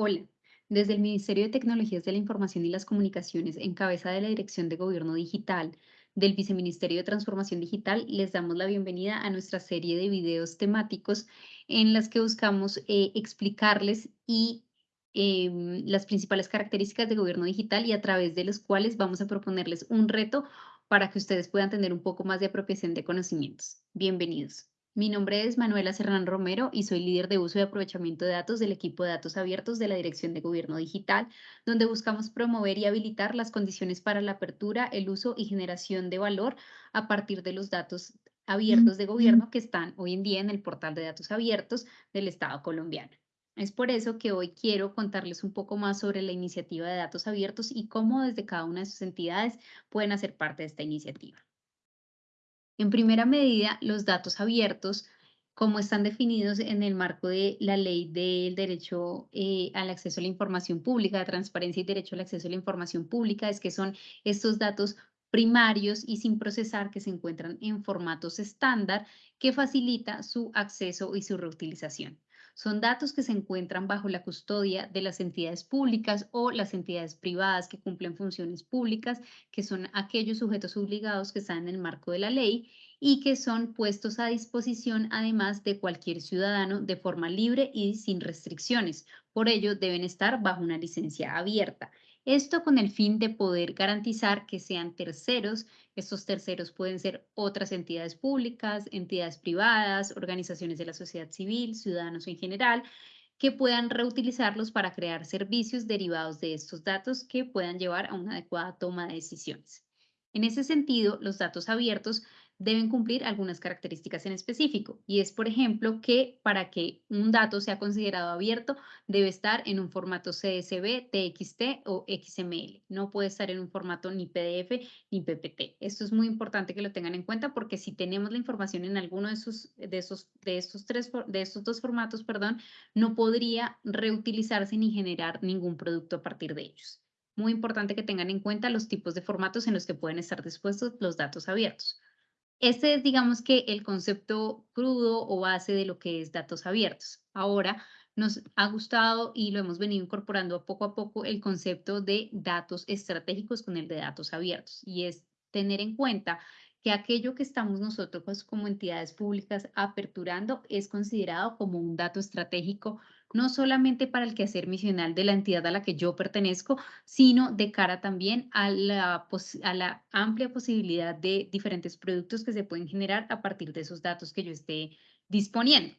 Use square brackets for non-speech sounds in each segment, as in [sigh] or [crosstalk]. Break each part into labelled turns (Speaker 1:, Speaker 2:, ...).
Speaker 1: Hola, desde el Ministerio de Tecnologías de la Información y las Comunicaciones, en cabeza de la Dirección de Gobierno Digital del Viceministerio de Transformación Digital, les damos la bienvenida a nuestra serie de videos temáticos en las que buscamos eh, explicarles y em, las principales características de gobierno digital y a través de los cuales vamos a proponerles un reto para que ustedes puedan tener un poco más de apropiación de conocimientos. Bienvenidos. Mi nombre es Manuela Serrán Romero y soy líder de uso y aprovechamiento de datos del equipo de datos abiertos de la Dirección de Gobierno Digital, donde buscamos promover y habilitar las condiciones para la apertura, el uso y generación de valor a partir de los datos abiertos de gobierno que están hoy en día en el portal de datos abiertos del Estado colombiano. Es por eso que hoy quiero contarles un poco más sobre la iniciativa de datos abiertos y cómo desde cada una de sus entidades pueden hacer parte de esta iniciativa. En primera medida, los datos abiertos, como están definidos en el marco de la ley del derecho eh, al acceso a la información pública, de transparencia y derecho al acceso a la información pública, es que son estos datos primarios y sin procesar que se encuentran en formatos estándar que facilita su acceso y su reutilización. Son datos que se encuentran bajo la custodia de las entidades públicas o las entidades privadas que cumplen funciones públicas, que son aquellos sujetos obligados que están en el marco de la ley y que son puestos a disposición además de cualquier ciudadano de forma libre y sin restricciones. Por ello, deben estar bajo una licencia abierta. Esto con el fin de poder garantizar que sean terceros. Estos terceros pueden ser otras entidades públicas, entidades privadas, organizaciones de la sociedad civil, ciudadanos en general, que puedan reutilizarlos para crear servicios derivados de estos datos que puedan llevar a una adecuada toma de decisiones. En ese sentido, los datos abiertos deben cumplir algunas características en específico y es, por ejemplo, que para que un dato sea considerado abierto debe estar en un formato CSV, TXT o XML. No puede estar en un formato ni PDF ni PPT. Esto es muy importante que lo tengan en cuenta porque si tenemos la información en alguno de, esos, de, esos, de, estos, tres, de estos dos formatos, perdón, no podría reutilizarse ni generar ningún producto a partir de ellos. Muy importante que tengan en cuenta los tipos de formatos en los que pueden estar dispuestos los datos abiertos. Este es, digamos que, el concepto crudo o base de lo que es datos abiertos. Ahora, nos ha gustado y lo hemos venido incorporando poco a poco el concepto de datos estratégicos con el de datos abiertos. Y es tener en cuenta que aquello que estamos nosotros pues, como entidades públicas aperturando es considerado como un dato estratégico no solamente para el quehacer misional de la entidad a la que yo pertenezco, sino de cara también a la, a la amplia posibilidad de diferentes productos que se pueden generar a partir de esos datos que yo esté disponiendo.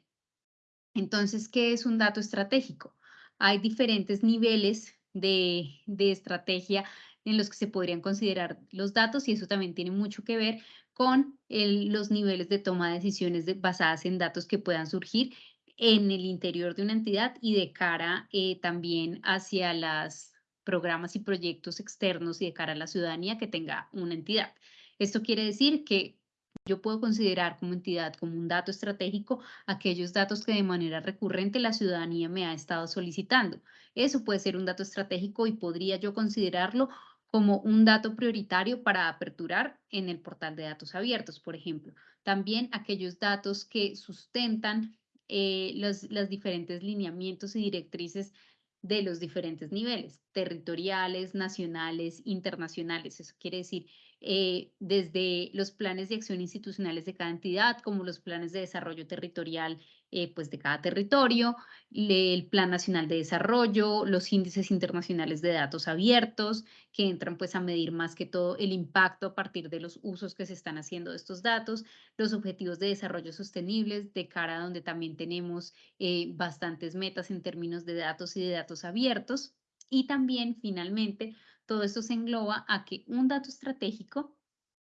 Speaker 1: Entonces, ¿qué es un dato estratégico? Hay diferentes niveles de, de estrategia en los que se podrían considerar los datos y eso también tiene mucho que ver con los niveles de toma de decisiones basadas en datos que puedan surgir en el interior de una entidad y de cara eh, también hacia los programas y proyectos externos y de cara a la ciudadanía que tenga una entidad. Esto quiere decir que yo puedo considerar como entidad, como un dato estratégico, aquellos datos que de manera recurrente la ciudadanía me ha estado solicitando. Eso puede ser un dato estratégico y podría yo considerarlo como un dato prioritario para aperturar en el portal de datos abiertos, por ejemplo. También aquellos datos que sustentan eh, los, diferentes lineamientos y directrices de los diferentes niveles, territoriales, nacionales, internacionales. Eso quiere decir, eh, desde los planes de acción institucionales de cada entidad, como los planes de desarrollo territorial eh, pues de cada territorio, el Plan Nacional de Desarrollo, los índices internacionales de datos abiertos, que entran pues a medir más que todo el impacto a partir de los usos que se están haciendo de estos datos, los objetivos de desarrollo sostenibles, de cara a donde también tenemos eh, bastantes metas en términos de datos y de datos abiertos. Y también, finalmente, todo esto se engloba a que un dato estratégico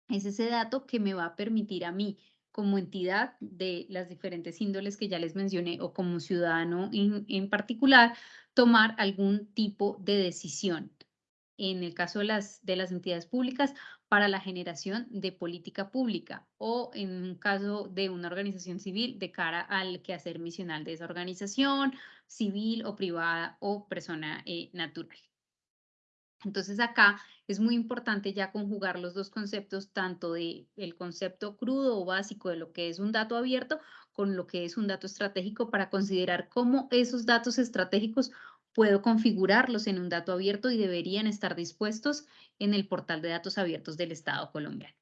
Speaker 1: es ese dato que me va a permitir a mí como entidad de las diferentes índoles que ya les mencioné o como ciudadano en, particular, tomar algún tipo de decisión. En el caso de las, de las entidades públicas, para la generación de política pública o en un caso de una organización civil de cara al quehacer misional de esa organización civil o privada o persona eh, natural. Entonces acá es muy importante ya conjugar los dos conceptos, tanto de el concepto crudo o básico de lo que es un dato abierto con lo que es un dato estratégico para considerar cómo esos datos estratégicos puedo configurarlos en un dato abierto y deberían estar dispuestos en el portal de datos abiertos del Estado colombiano.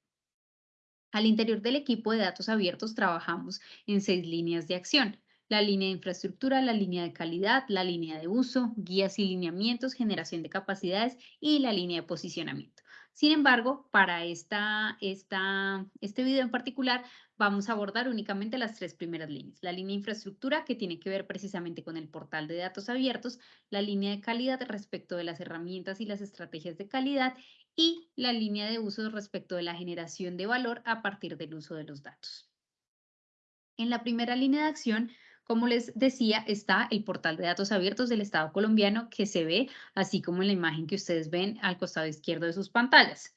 Speaker 1: Al interior del equipo de datos abiertos trabajamos en seis líneas de acción. La línea de infraestructura, la línea de calidad, la línea de uso, guías y lineamientos, generación de capacidades y la línea de posicionamiento. Sin embargo, para esta, esta, este video en particular vamos a abordar únicamente las tres primeras líneas. La línea de infraestructura, que tiene que ver precisamente con el portal de datos abiertos, la línea de calidad respecto de las herramientas y las estrategias de calidad y la línea de uso respecto de la generación de valor a partir del uso de los datos. En la primera línea de acción, como les decía, está el portal de datos abiertos del Estado colombiano que se ve así como en la imagen que ustedes ven al costado izquierdo de sus pantallas,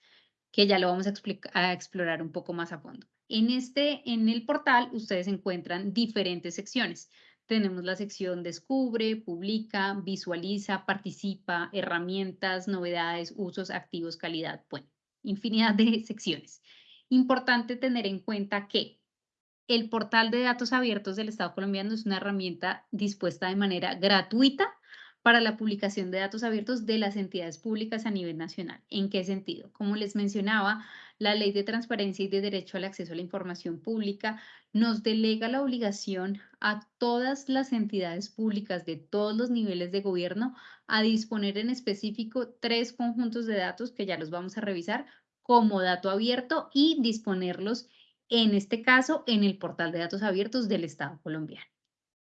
Speaker 1: que ya lo vamos a, explorar un poco más a fondo. En, este, en el portal ustedes encuentran diferentes secciones. Tenemos la sección Descubre, Publica, Visualiza, Participa, Herramientas, Novedades, Usos, Activos, Calidad. Bueno, infinidad de secciones. Importante tener en cuenta que el portal de datos abiertos del Estado colombiano es una herramienta dispuesta de manera gratuita para la publicación de datos abiertos de las entidades públicas a nivel nacional. ¿En qué sentido? Como les mencionaba, la Ley de Transparencia y de Derecho al Acceso a la Información Pública nos delega la obligación a todas las entidades públicas de todos los niveles de gobierno a disponer en específico tres conjuntos de datos que ya los vamos a revisar como dato abierto y disponerlos, en este caso, en el portal de datos abiertos del Estado colombiano.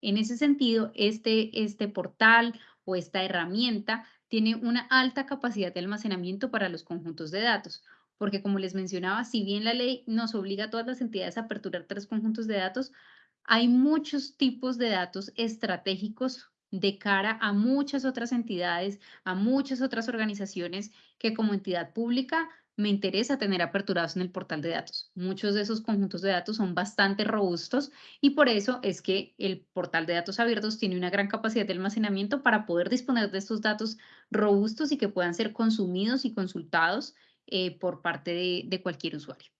Speaker 1: En ese sentido, este, este portal o esta herramienta tiene una alta capacidad de almacenamiento para los conjuntos de datos, porque como les mencionaba, si bien la ley nos obliga a todas las entidades a aperturar tres conjuntos de datos, hay muchos tipos de datos estratégicos de cara a muchas otras entidades, a muchas otras organizaciones que como entidad pública me interesa tener aperturados en el portal de datos. Muchos de esos conjuntos de datos son bastante robustos y por eso es que el portal de datos abiertos tiene una gran capacidad de almacenamiento para poder disponer de estos datos robustos y que puedan ser consumidos y consultados eh, por parte de cualquier usuario.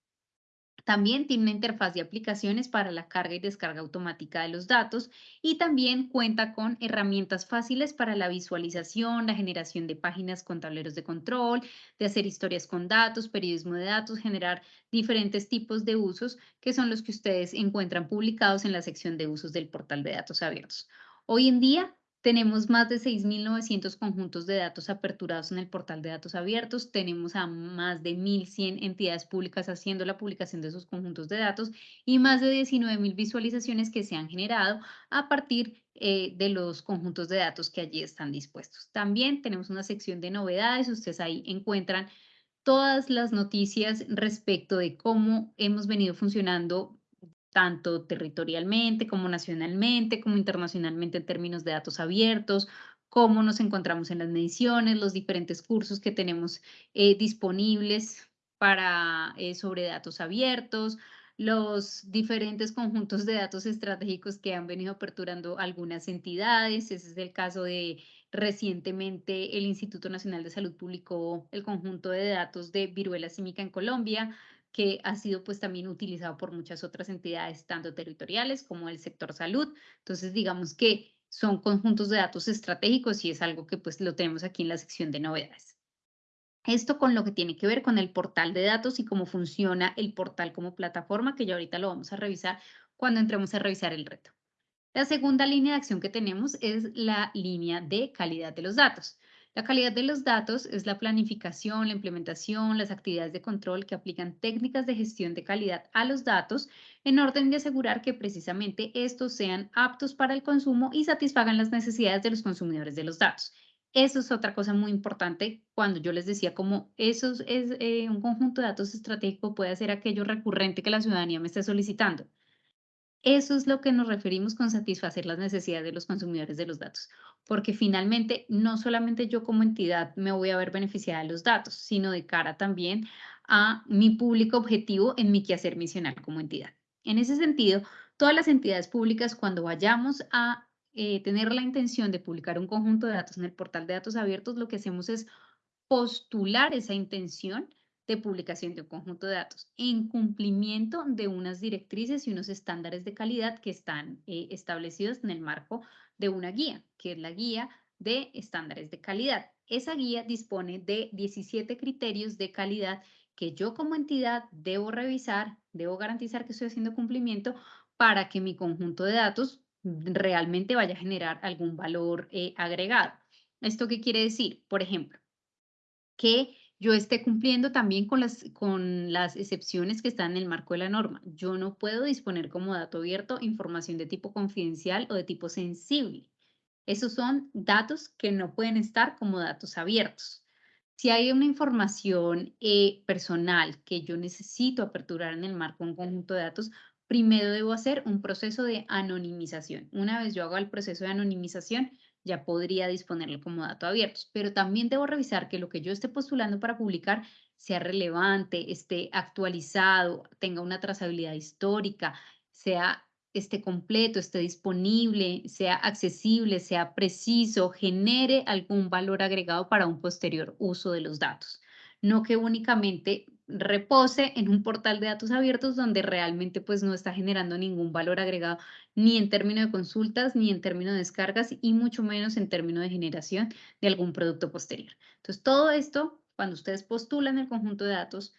Speaker 1: También tiene una interfaz de aplicaciones para la carga y descarga automática de los datos y también cuenta con herramientas fáciles para la visualización, la generación de páginas con tableros de control, de hacer historias con datos, periodismo de datos, generar diferentes tipos de usos que son los que ustedes encuentran publicados en la sección de usos del portal de datos abiertos. Hoy en día tenemos más de 6.900 conjuntos de datos aperturados en el portal de datos abiertos. Tenemos a más de 1.100 entidades públicas haciendo la publicación de esos conjuntos de datos y más de 19.000 visualizaciones que se han generado a partir eh, de los conjuntos de datos que allí están dispuestos. También tenemos una sección de novedades. Ustedes ahí encuentran todas las noticias respecto de cómo hemos venido funcionando tanto territorialmente como nacionalmente, como internacionalmente en términos de datos abiertos, cómo nos encontramos en las mediciones, los diferentes cursos que tenemos eh, disponibles para, eh, sobre datos abiertos, los diferentes conjuntos de datos estratégicos que han venido aperturando algunas entidades. Ese es el caso de recientemente el Instituto Nacional de Salud publicó el conjunto de datos de viruela símica en Colombia que ha sido pues también utilizado por muchas otras entidades, tanto territoriales como el sector salud. Entonces, digamos que son conjuntos de datos estratégicos y es algo que pues lo tenemos aquí en la sección de novedades. Esto con lo que tiene que ver con el portal de datos y cómo funciona el portal como plataforma, que ya ahorita lo vamos a revisar cuando entremos a revisar el reto. La segunda línea de acción que tenemos es la línea de calidad de los datos. La calidad de los datos es la planificación, la implementación, las actividades de control que aplican técnicas de gestión de calidad a los datos en orden de asegurar que precisamente estos sean aptos para el consumo y satisfagan las necesidades de los consumidores de los datos. Eso es otra cosa muy importante cuando yo les decía como eso es eh, un conjunto de datos estratégico puede ser aquello recurrente que la ciudadanía me esté solicitando. Eso es lo que nos referimos con satisfacer las necesidades de los consumidores de los datos, porque finalmente no solamente yo como entidad me voy a ver beneficiada de los datos, sino de cara también a mi público objetivo en mi quehacer misional como entidad. En ese sentido, todas las entidades públicas, cuando vayamos a eh, tener la intención de publicar un conjunto de datos en el portal de datos abiertos, lo que hacemos es postular esa intención de publicación de un conjunto de datos en cumplimiento de unas directrices y unos estándares de calidad que están eh, establecidos en el marco de una guía, que es la guía de estándares de calidad. Esa guía dispone de 17 criterios de calidad que yo como entidad debo revisar, debo garantizar que estoy haciendo cumplimiento para que mi conjunto de datos realmente vaya a generar algún valor eh, agregado. ¿Esto qué quiere decir? Por ejemplo, que yo esté cumpliendo también con las, con las excepciones que están en el marco de la norma. Yo no puedo disponer como dato abierto información de tipo confidencial o de tipo sensible. Esos son datos que no pueden estar como datos abiertos. Si hay una información eh, personal que yo necesito aperturar en el marco de un conjunto de datos, primero debo hacer un proceso de anonimización. Una vez yo hago el proceso de anonimización, ya podría disponerlo como dato abierto, pero también debo revisar que lo que yo esté postulando para publicar sea relevante, esté actualizado, tenga una trazabilidad histórica, sea esté completo, esté disponible, sea accesible, sea preciso, genere algún valor agregado para un posterior uso de los datos. No que únicamente repose en un portal de datos abiertos donde realmente pues no está generando ningún valor agregado ni en términos de consultas, ni en términos de descargas y mucho menos en términos de generación de algún producto posterior. Entonces todo esto, cuando ustedes postulan el conjunto de datos,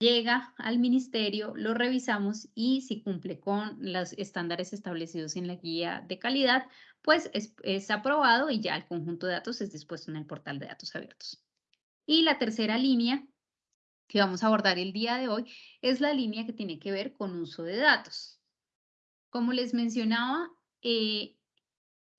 Speaker 1: llega al ministerio, lo revisamos y si cumple con los estándares establecidos en la guía de calidad, pues es, es aprobado y ya el conjunto de datos es dispuesto en el portal de datos abiertos. Y la tercera línea que vamos a abordar el día de hoy es la línea que tiene que ver con uso de datos. Como les mencionaba, eh,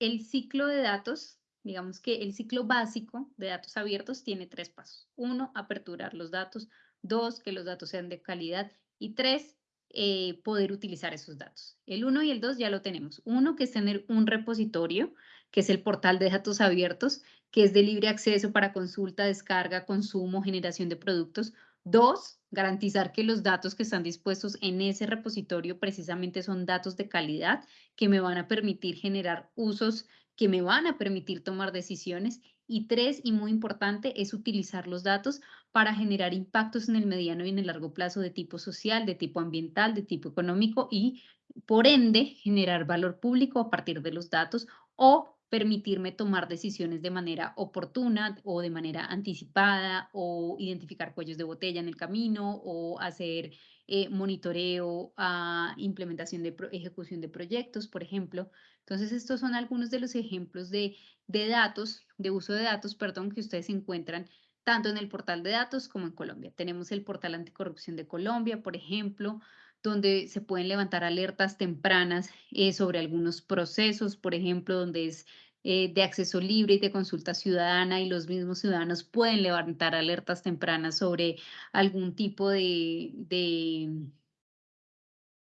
Speaker 1: el ciclo de datos, digamos que el ciclo básico de datos abiertos tiene tres pasos. Uno, aperturar los datos. Dos, que los datos sean de calidad. Y tres, eh, poder utilizar esos datos. El uno y el dos ya lo tenemos. Uno, que es tener un repositorio, que es el portal de datos abiertos, que es de libre acceso para consulta, descarga, consumo, generación de productos. Dos, garantizar que los datos que están dispuestos en ese repositorio precisamente son datos de calidad que me van a permitir generar usos, que me van a permitir tomar decisiones. Y tres, y muy importante, es utilizar los datos para generar impactos en el mediano y en el largo plazo de tipo social, de tipo ambiental, de tipo económico y, por ende, generar valor público a partir de los datos o permitirme tomar decisiones de manera oportuna o de manera anticipada o identificar cuellos de botella en el camino o hacer eh, monitoreo a implementación de ejecución de proyectos, por ejemplo. Entonces, estos son algunos de los ejemplos de, de datos, de uso de datos, perdón, que ustedes encuentran tanto en el portal de datos como en Colombia. Tenemos el portal anticorrupción de Colombia, por ejemplo, donde se pueden levantar alertas tempranas eh, sobre algunos procesos, por ejemplo, donde es eh, de acceso libre y de consulta ciudadana y los mismos ciudadanos pueden levantar alertas tempranas sobre algún tipo de, de,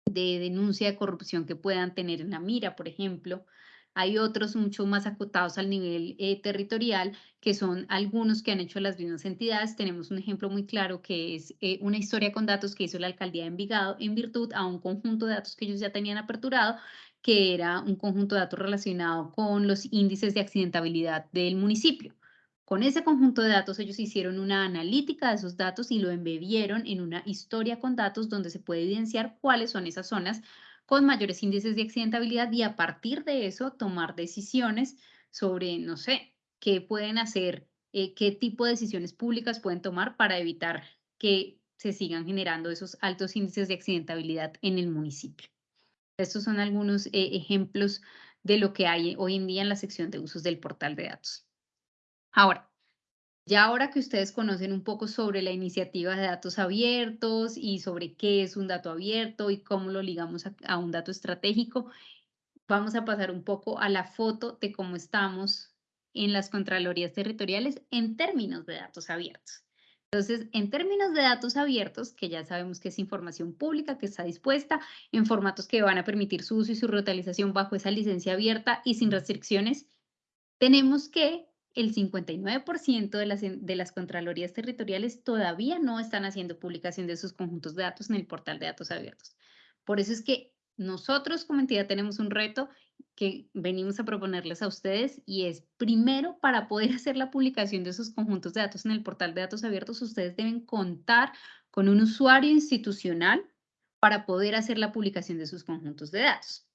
Speaker 1: de denuncia de corrupción que puedan tener en la mira, por ejemplo. Hay otros mucho más acotados al nivel eh, territorial, que son algunos que han hecho las mismas entidades. Tenemos un ejemplo muy claro que es eh, una historia con datos que hizo la alcaldía de Envigado en virtud a un conjunto de datos que ellos ya tenían aperturado que era un conjunto de datos relacionado con los índices de accidentabilidad del municipio. Con ese conjunto de datos ellos hicieron una analítica de esos datos y lo embebieron en una historia con datos donde se puede evidenciar cuáles son esas zonas con mayores índices de accidentabilidad y a partir de eso tomar decisiones sobre, no sé, qué pueden hacer, eh, qué tipo de decisiones públicas pueden tomar para evitar que se sigan generando esos altos índices de accidentabilidad en el municipio. Estos son algunos eh, ejemplos de lo que hay hoy en día en la sección de usos del portal de datos. Ahora, ya ahora que ustedes conocen un poco sobre la iniciativa de datos abiertos y sobre qué es un dato abierto y cómo lo ligamos a, a un dato estratégico, vamos a pasar un poco a la foto de cómo estamos en las Contralorías Territoriales en términos de datos abiertos. Entonces, en términos de datos abiertos, que ya sabemos que es información pública que está dispuesta en formatos que van a permitir su uso y su reutilización bajo esa licencia abierta y sin restricciones, tenemos que el 59% de las, de las Contralorías Territoriales todavía no están haciendo publicación de sus conjuntos de datos en el portal de datos abiertos. Por eso es que nosotros como entidad tenemos un reto que venimos a proponerles a ustedes y es primero para poder [laughs] hacer la publicación de esos conjuntos de datos en el portal de datos abiertos, ustedes deben contar con un usuario institucional para poder hacer la publicación de sus conjuntos de datos.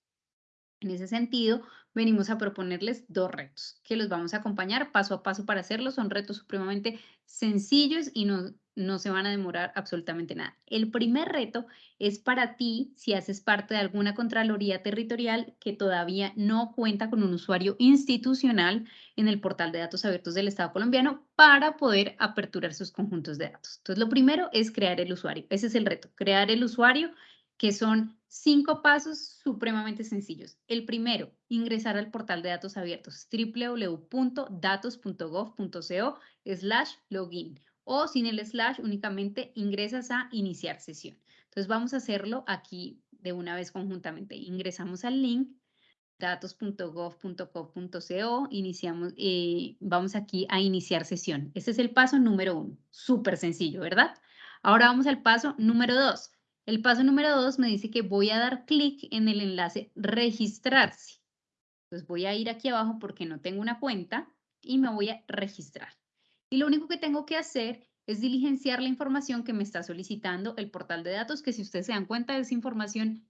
Speaker 1: En ese sentido, venimos a proponerles dos retos que los vamos a acompañar paso a paso para hacerlo. Son retos supremamente sencillos y no, no se van a demorar absolutamente nada. El primer reto es para ti si haces parte de alguna Contraloría Territorial que todavía no cuenta con un usuario institucional en el portal de datos abiertos del Estado colombiano para poder aperturar sus conjuntos de datos. Entonces, lo primero es crear el usuario. Ese es el reto, crear el usuario que son cinco pasos supremamente sencillos. El primero, ingresar al portal de datos abiertos www.datos.gov.co slash login o sin el slash únicamente ingresas a iniciar sesión. Entonces vamos a hacerlo aquí de una vez conjuntamente. Ingresamos al link datos.gov.co.co, iniciamos, eh, vamos aquí a iniciar sesión. Este es el paso número uno, súper sencillo, ¿verdad? Ahora vamos al paso número dos. El paso número dos me dice que voy a dar clic en el enlace registrarse. Entonces voy a ir aquí abajo porque no tengo una cuenta y me voy a registrar. Y lo único que tengo que hacer es diligenciar la información que me está solicitando el portal de datos, que si ustedes se dan cuenta es información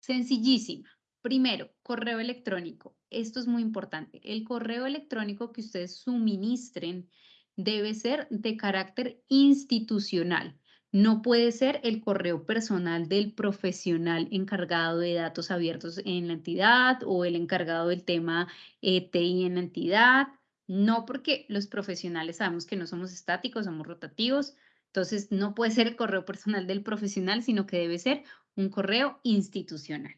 Speaker 1: sencillísima. Primero, correo electrónico. Esto es muy importante. El correo electrónico que ustedes suministren debe ser de carácter institucional. No puede ser el correo personal del profesional encargado de datos abiertos en la entidad o el encargado del tema ETI en la entidad. No porque los profesionales sabemos que no somos estáticos, somos rotativos. Entonces, no puede ser el correo personal del profesional, sino que debe ser un correo institucional.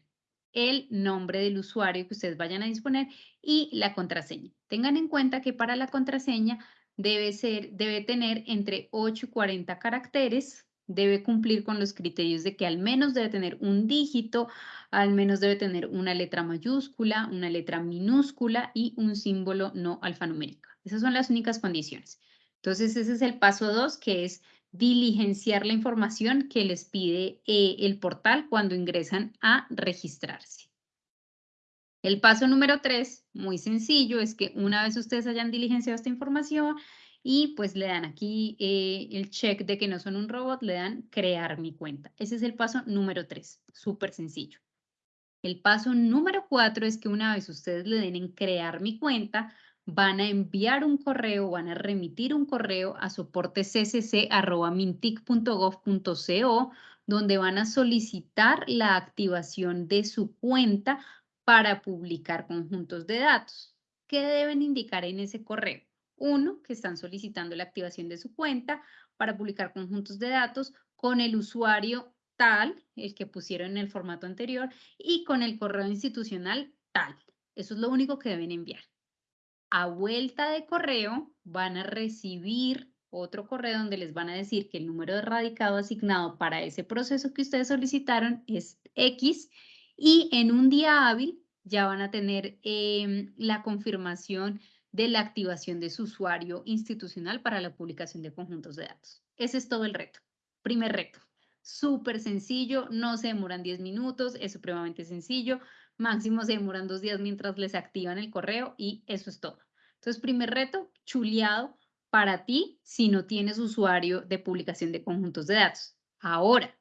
Speaker 1: El nombre del usuario que ustedes vayan a disponer y la contraseña. Tengan en cuenta que para la contraseña debe, ser, debe tener entre 8 y 40 caracteres, debe cumplir con los criterios de que al menos debe tener un dígito, al menos debe tener una letra mayúscula, una letra minúscula y un símbolo no alfanumérico. Esas son las únicas condiciones. Entonces, ese es el paso dos, que es diligenciar la información que les pide eh, el portal cuando ingresan a registrarse. El paso número tres, muy sencillo, es que una vez ustedes hayan diligenciado esta información y pues le dan aquí eh, el check de que no son un robot, le dan crear mi cuenta. Ese es el paso número tres, súper sencillo. El paso número cuatro es que una vez ustedes le den en crear mi cuenta, van a enviar un correo, van a remitir un correo a soportecc.mintic.gov.co, donde van a solicitar la activación de su cuenta para publicar conjuntos de datos. ¿Qué deben indicar en ese correo? Uno, que están solicitando la activación de su cuenta para publicar conjuntos de datos con el usuario tal, el que pusieron en el formato anterior, y con el correo institucional tal. Eso es lo único que deben enviar. A vuelta de correo van a recibir otro correo donde les van a decir que el número de radicado asignado para ese proceso que ustedes solicitaron es X y en un día hábil ya van a tener em, la confirmación de la activación de su usuario institucional para la publicación de conjuntos de datos. Ese es todo el reto. Primer reto. Súper sencillo, no se demoran 10 minutos, es supremamente sencillo. Máximo se demoran dos días mientras les activan el correo y eso es todo. Entonces, primer reto, chuleado para ti si no tienes usuario de publicación de conjuntos de datos. Ahora,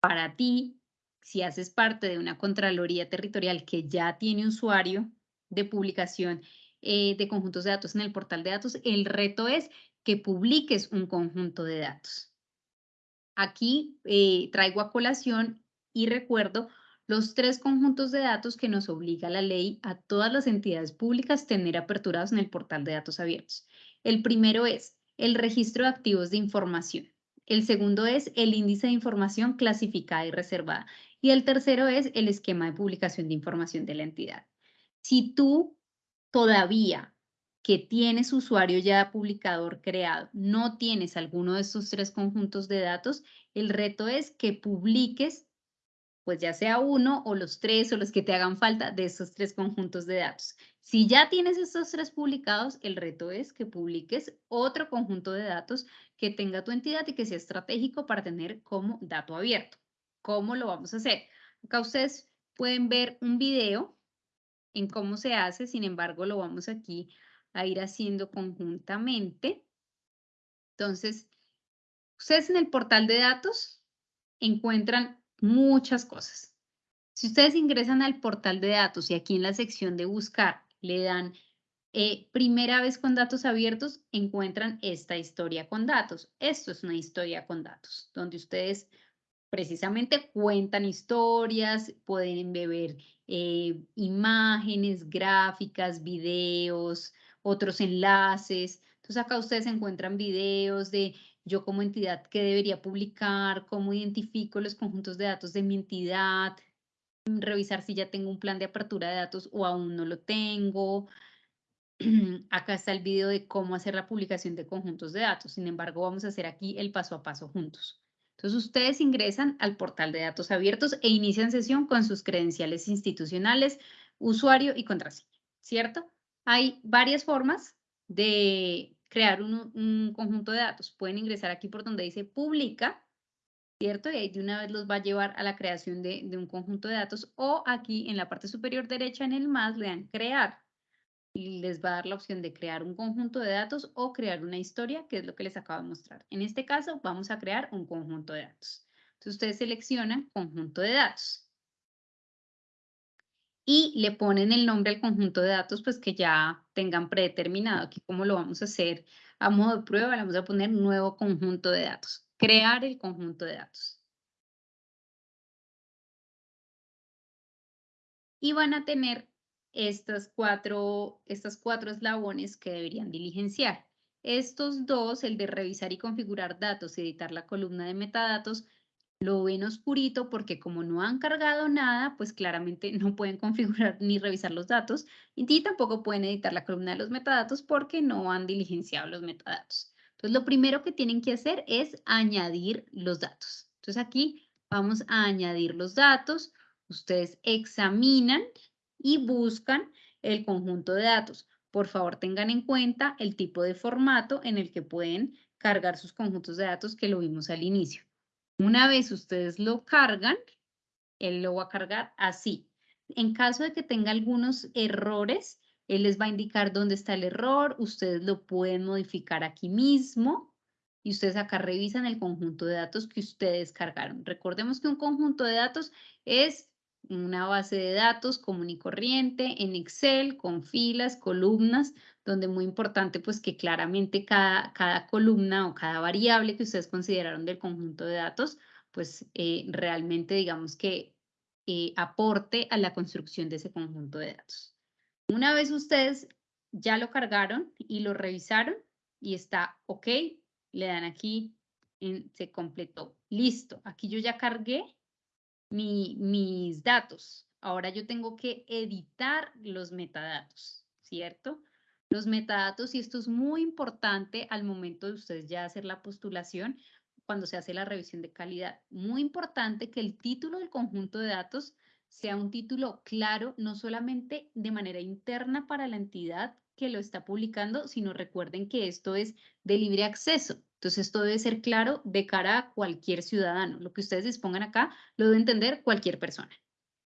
Speaker 1: para ti si haces parte de una Contraloría Territorial que ya tiene usuario de publicación eh, de conjuntos de datos en el portal de datos, el reto es que publiques un conjunto de datos. Aquí eh, traigo a colación y recuerdo los tres conjuntos de datos que nos obliga la ley a todas las entidades públicas tener aperturados en el portal de datos abiertos. El primero es el registro de activos de información. El segundo es el índice de información clasificada y reservada. Y el tercero es el esquema de publicación de información de la entidad. Si tú todavía que tienes usuario ya publicador creado, no tienes alguno de estos tres conjuntos de datos, el reto es que publiques, pues ya sea uno o los tres o los que te hagan falta de estos tres conjuntos de datos. Si ya tienes estos tres publicados, el reto es que publiques otro conjunto de datos que tenga tu entidad y que sea estratégico para tener como dato abierto. ¿Cómo lo vamos a hacer? Acá ustedes pueden ver un video en cómo se hace, sin embargo, lo vamos aquí a ir haciendo conjuntamente. Entonces, ustedes en el portal de datos encuentran muchas cosas. Si ustedes ingresan al portal de datos y aquí en la sección de buscar le dan eh, primera vez con datos abiertos, encuentran esta historia con datos. Esto es una historia con datos, donde ustedes precisamente cuentan historias, pueden beber eh, imágenes, gráficas, videos, otros enlaces. Entonces acá ustedes encuentran videos de yo como entidad que debería publicar, cómo identifico los conjuntos de datos de mi entidad, revisar si ya tengo un plan de apertura de datos o aún no lo tengo. [clears throat] Acá está el video de cómo hacer la publicación de conjuntos de datos. Sin embargo, vamos a hacer aquí el paso a paso juntos. Entonces, ustedes ingresan al portal de datos abiertos e inician sesión con sus credenciales institucionales, usuario y contraseña, ¿cierto? Hay varias formas de crear un, conjunto de datos. Pueden ingresar aquí por donde dice publica, ¿cierto? Y ahí de una vez los va a llevar a la creación de, de un conjunto de datos o aquí en la parte superior derecha en el más le dan crear y les va a dar la opción de crear un conjunto de datos o crear una historia, que es lo que les acabo de mostrar. En este caso, vamos a crear un conjunto de datos. Entonces, ustedes seleccionan conjunto de datos. Y le ponen el nombre al conjunto de datos, pues que ya tengan predeterminado. Aquí, como lo vamos a hacer a modo de prueba, le vamos a poner nuevo conjunto de datos. Crear el conjunto de datos. Y van a tener estas cuatro, estas cuatro eslabones que deberían diligenciar. Estos dos, el de revisar y configurar datos y editar la columna de metadatos, lo ven oscurito porque como no han cargado nada, pues claramente [laughs] no pueden configurar ni revisar los datos y tampoco pueden editar la columna de los metadatos porque no han diligenciado los metadatos. Entonces, lo primero que tienen que hacer es añadir los datos. Entonces, aquí vamos a añadir los datos. Ustedes examinan y buscan el conjunto de datos. Por favor, tengan en cuenta el tipo de formato en el que pueden cargar sus conjuntos de datos que lo vimos al inicio. Una vez ustedes lo cargan, él lo va a cargar así. En caso de que tenga algunos errores, él les va a indicar dónde está el error, ustedes lo pueden modificar aquí mismo y ustedes acá revisan el conjunto de datos que ustedes cargaron. Recordemos que un conjunto de datos es una base de datos común y corriente en Excel con filas, columnas, donde muy importante pues que claramente cada, cada columna o cada variable que ustedes consideraron del conjunto de datos, pues eh, realmente digamos que eh, aporte a la construcción de ese conjunto de datos. Una vez ustedes ya lo cargaron y lo revisaron y está ok, le dan aquí se completó. Listo, aquí yo ya cargué mis datos. Ahora yo tengo que editar los metadatos, ¿cierto? Los metadatos, y esto es muy importante al momento de ustedes ya hacer la postulación, cuando se hace la revisión de calidad. Muy importante que el título del conjunto de datos sea un título claro, no solamente de manera interna para la entidad que lo está publicando, sino recuerden que esto es de libre acceso. Entonces, esto debe ser claro de cara a cualquier ciudadano. Lo que ustedes dispongan acá lo debe entender cualquier persona.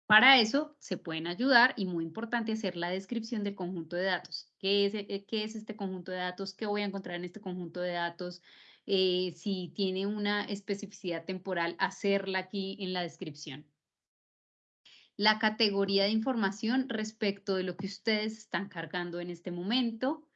Speaker 1: Para eso se pueden ayudar y muy importante hacer la descripción del conjunto de datos. ¿Qué es, eh, este conjunto de datos? ¿Qué voy a encontrar en este conjunto de datos? Eh, si tiene una especificidad temporal, hacerla aquí en la descripción. La categoría de información respecto de lo que ustedes están cargando en este momento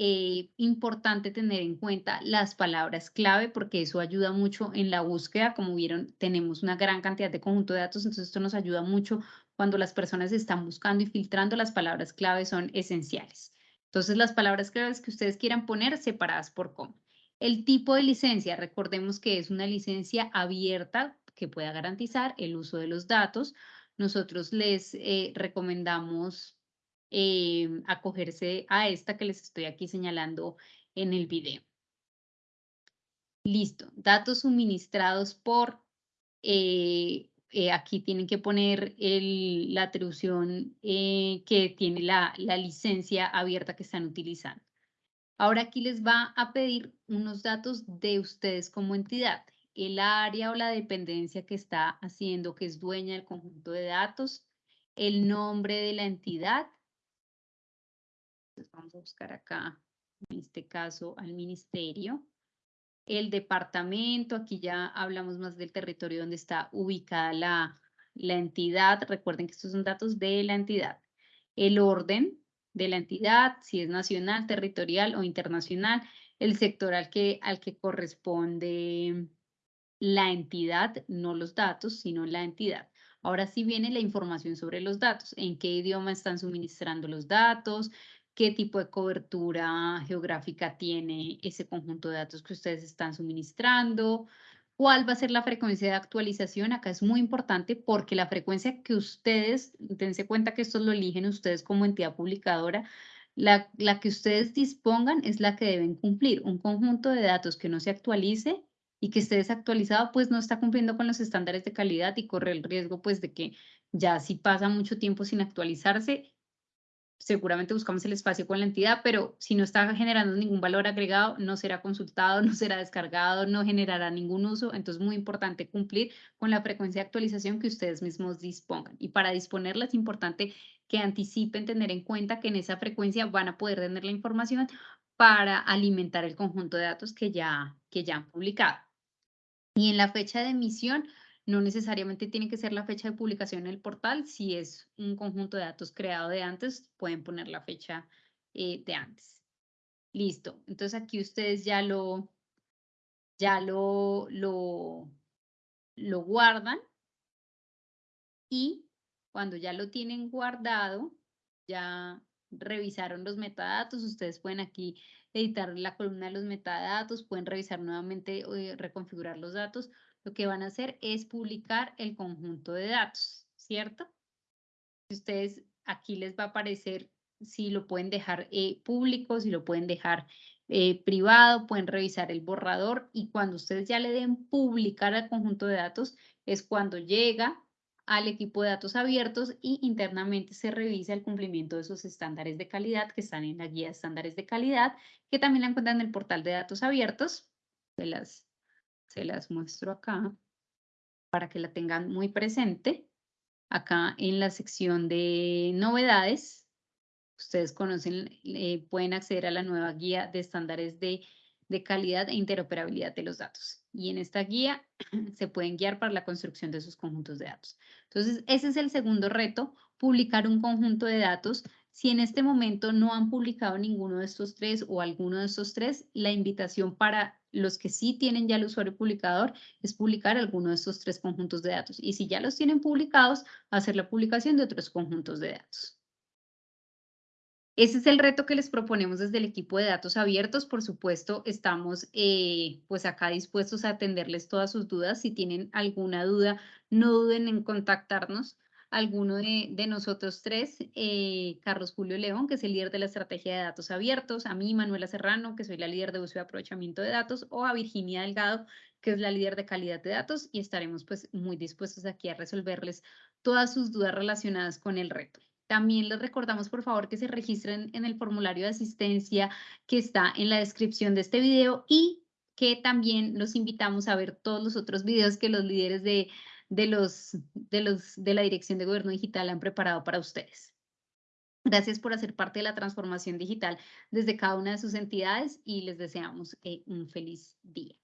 Speaker 1: eh, importante tener en cuenta las palabras clave porque eso ayuda mucho en la búsqueda. Como vieron, tenemos una gran cantidad de conjunto de datos, entonces esto nos ayuda mucho cuando las personas están buscando y filtrando. Las palabras clave son esenciales. Entonces, las palabras claves que ustedes quieran poner separadas por cómo. El tipo de licencia, recordemos que es una licencia abierta que pueda garantizar el uso de los datos. Nosotros les eh, recomendamos eh, acogerse a esta que les estoy aquí señalando en el video. Listo, datos suministrados por, eh, aquí tienen que poner el, la atribución que tiene la, la licencia abierta que están utilizando. Ahora aquí les va a pedir unos datos de ustedes como entidad, el área o la dependencia que está haciendo, que es dueña del conjunto de datos, el nombre de la entidad, vamos a buscar acá, en este caso, al ministerio. El departamento, aquí ya hablamos más del territorio donde está ubicada la, la entidad, recuerden que estos son datos de la entidad, el orden de la entidad, si es nacional, territorial o internacional, el sector que, al que corresponde la entidad, no los datos, sino la entidad. Ahora sí viene la información sobre los datos, en qué idioma están suministrando los datos, qué tipo de cobertura geográfica tiene ese conjunto de datos que ustedes están suministrando, cuál va a ser la frecuencia de actualización. Acá es muy importante porque la frecuencia que ustedes, dense cuenta que esto lo eligen ustedes como entidad publicadora, la, la que ustedes dispongan es la que deben cumplir. Un conjunto de datos que no se actualice y que esté desactualizado, pues no está cumpliendo con los estándares de calidad y corre el riesgo pues de que ya si pasa mucho tiempo sin actualizarse, seguramente buscamos el espacio con la entidad, pero si no está generando ningún valor agregado, no será consultado, [laughs] no será descargado, no generará ningún uso. Entonces, muy importante cumplir con la frecuencia de actualización que ustedes mismos dispongan. Y para disponerla es importante que anticipen tener en cuenta que en esa frecuencia van a poder tener la información para alimentar el conjunto de datos que ya, que ya han publicado. Y en la fecha de emisión, no necesariamente tiene que ser la fecha de publicación en el portal. Si es un conjunto de datos creado de antes, pueden poner la fecha eh, de antes. Listo. Entonces aquí ustedes ya lo, ya lo, lo, lo guardan y cuando ya lo tienen guardado, ya revisaron los metadatos, ustedes pueden aquí editar la columna de los metadatos, pueden revisar nuevamente, eh, reconfigurar los datos. Lo que van a hacer es publicar el conjunto de datos, ¿cierto? Ustedes aquí les va a aparecer si lo pueden dejar eh, público, si lo pueden dejar eh, privado, pueden revisar el borrador y cuando ustedes ya le den publicar al conjunto de datos es cuando llega al equipo de datos abiertos y internamente se revisa el cumplimiento de esos estándares de calidad que están en la guía de estándares de calidad, que también la encuentran en el portal de datos abiertos. Se las, se las muestro acá para que la tengan muy presente. Acá en la sección de novedades, ustedes conocen, eh, pueden acceder a la nueva guía de estándares de de calidad e interoperabilidad de los datos. Y en esta guía [clears throat] se pueden guiar para la construcción de esos conjuntos de datos. Entonces, ese es el segundo reto, publicar un conjunto de datos. Si en este momento no han publicado ninguno de estos tres o alguno de estos tres, la invitación para los que sí tienen ya el usuario publicador es publicar alguno de estos tres conjuntos de datos. Y si ya los tienen publicados, hacer la publicación de otros conjuntos de datos. Ese es el reto que les proponemos desde el equipo de datos abiertos. Por supuesto, estamos eh, pues acá dispuestos a atenderles todas sus dudas. Si tienen alguna duda, no duden en contactarnos. Alguno de, nosotros tres, eh, Carlos Julio León, que es el líder de la estrategia de datos abiertos, a mí, Manuela Serrano, que soy la líder de uso y aprovechamiento de datos, o a Virginia Delgado, que es la líder de calidad de datos, y estaremos pues muy dispuestos aquí a resolverles todas sus dudas relacionadas con el reto. También les recordamos, por favor, que se registren en el formulario de asistencia que está en la descripción de este video y que también los invitamos a ver todos los otros videos que los líderes de, de, los, de, los, de la Dirección de Gobierno Digital han preparado para ustedes. Gracias por hacer parte de la transformación digital desde cada una de sus entidades y les deseamos eh, un feliz día.